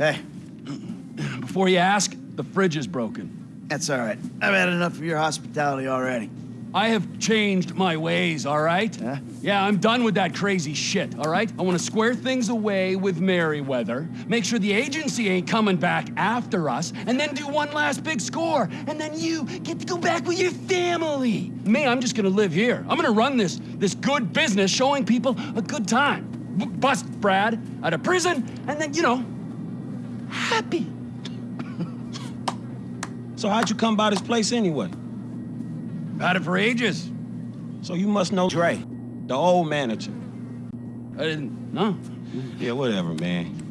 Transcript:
Hey, Before you ask, the fridge is broken. that's all right. I've had enough of your hospitality already. I have changed my ways, all right? Huh? Yeah, I'm done with that crazy shit, all right? I want to square things away with Merryweather, make sure the agency ain't coming back after us, and then do one last big score. And then you get to go back with your family. Me, I'm just gonna live here. I'm gonna run this this good business showing people a good time. Bust Brad out of prison, and then, you know, happy. So how'd you come by this place anyway? Had it for ages. So you must know Dre, the old manager. I didn't know. Yeah, whatever, man.